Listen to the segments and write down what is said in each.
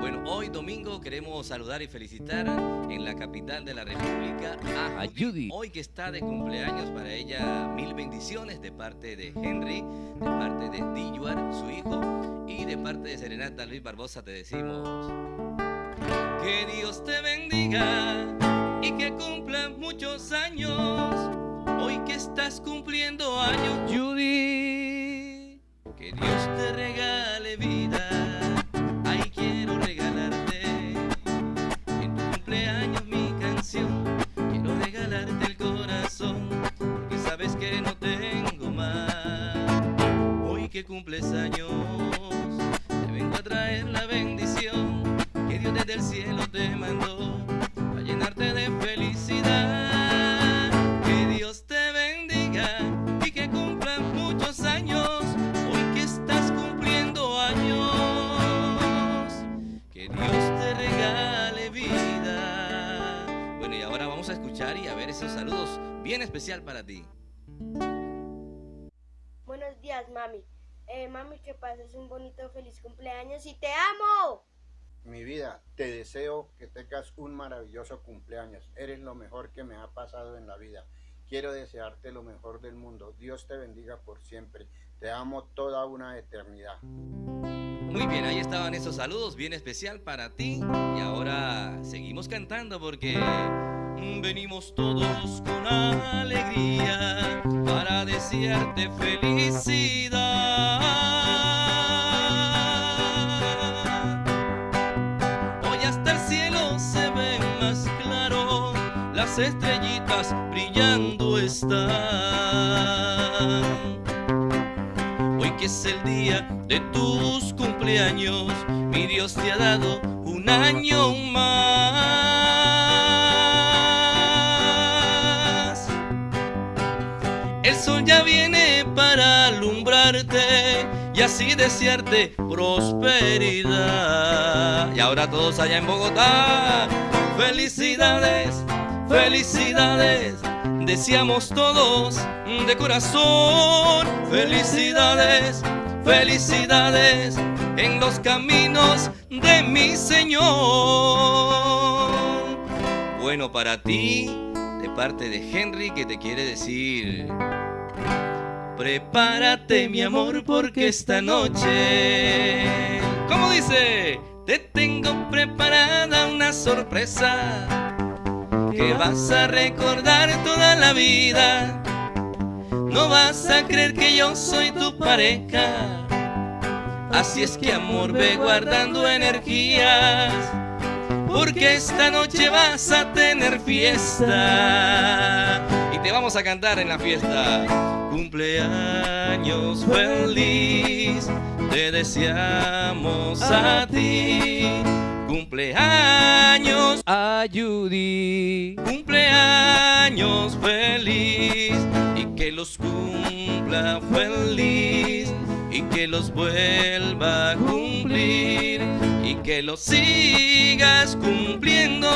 Bueno, hoy domingo queremos saludar y felicitar en la capital de la República a A Judy. Hoy que está de cumpleaños para ella, mil bendiciones de parte de Henry, de parte de Dilluar, su hijo, y de parte de Serenata Luis Barbosa te decimos que Dios te bendiga y que cumplas muchos años. Hoy que estás cumpliendo años, Judy, que cumples años, te vengo a traer la bendición que Dios desde el cielo te mandó a llenarte de felicidad. Que Dios te bendiga y que cumplas muchos años. Hoy que estás cumpliendo años, que Dios te regale vida. Bueno, y ahora vamos a escuchar y a ver esos saludos bien especial para ti. Buenos días, mami. Eh, mami, que pases un bonito, feliz cumpleaños y te amo. Mi vida, te deseo que tengas un maravilloso cumpleaños. Eres lo mejor que me ha pasado en la vida. Quiero desearte lo mejor del mundo. Dios te bendiga por siempre. Te amo toda una eternidad. Muy bien, ahí estaban esos saludos bien especial para ti. Y ahora seguimos cantando porque venimos todos con alegría para desearte felicidad. Hoy hasta el cielo se ve más claro, las estrellitas brillando están. Hoy que es el día de tus cumpleaños, mi Dios te ha dado un año más. El sol ya viene para alumbrarte y así desearte prosperidad. Y ahora todos allá en Bogotá, felicidades, felicidades. Deseamos todos de corazón felicidades, felicidades en los caminos de mi Señor. Bueno, para ti, parte de Henry, que te quiere decir... Prepárate, mi amor, porque esta noche... ¿Cómo dice? Te tengo preparada una sorpresa que vas a recordar toda la vida. No vas a creer que yo soy tu pareja. Así es que amor, ve guardando energías. Porque esta noche vas a tener fiesta. Y te vamos a cantar en la fiesta. Cumpleaños feliz, te deseamos a ti. Cumpleaños A Judy. cumpleaños feliz y que los cumpla feliz y que los vuelva a cumplir y que los sigas cumpliendo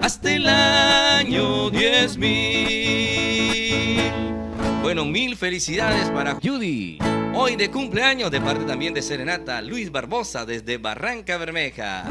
hasta el año diez mil. Bueno, mil felicidades para Judy. hoy de cumpleaños de parte también de Serenata Luis Barbosa desde Barranca Bermeja.